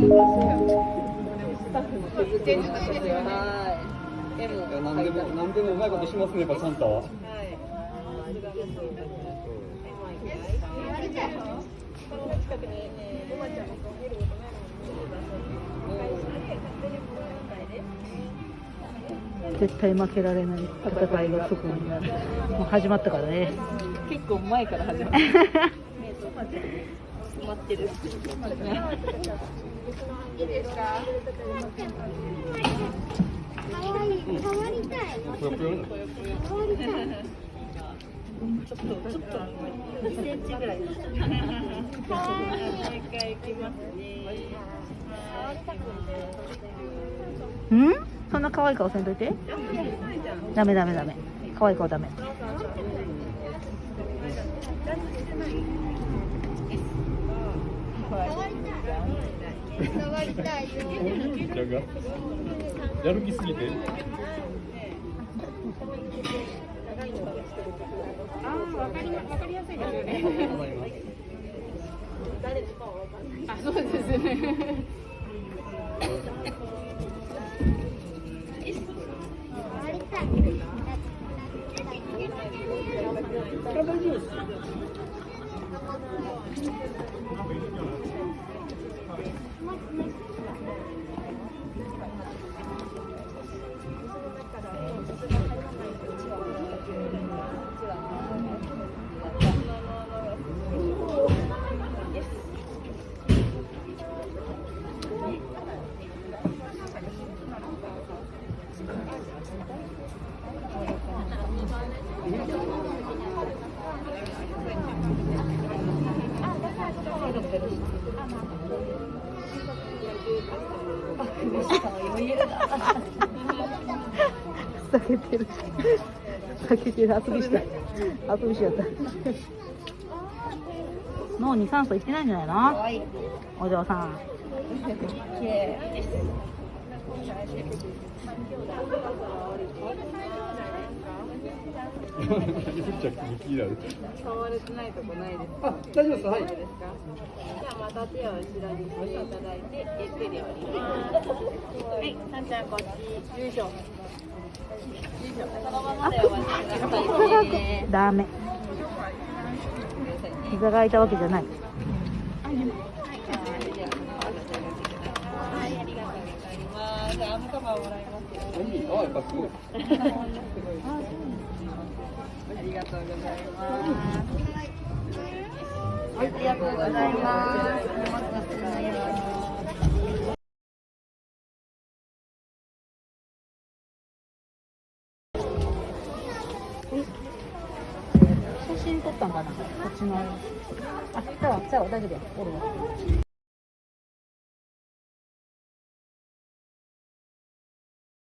何でも何でもうまいことしますねやっ。絶対負けられない戦いがそこにもう始まったからね結構前から始まる。待ってる。ぷよぷよになるちょっとちょっと2センチぐらい。もう一回行きますね。うん？そんな可愛い顔せんといて？ダメダメダメ可愛い顔ダメ触りたいよ。やる気すぎて。わかりわかりやすいですよね。あ、そうです。触りたい。避けてる。避けてる。遊びした遊びしちゃった脳に酸素いってないんじゃないのお嬢さんめちゃくちゃ気になる。触れてないとこないですあ大丈夫ですはいですか。じゃあまた手を後ろにしていただいて、ゆっくり降ります。はい、さんちゃんこっち。よいしょ。よいしょ。そのままで終わりくださいね。ダメ膝が空いたわけじゃないはい、ありがとうございます。じゃあ、アームカバーもらいますよ。あやっぱすごいありがとうございます。ありがとうございます。写真撮ったんかな？こっちのあ、じゃあ、じゃあ大丈夫や。おるわ。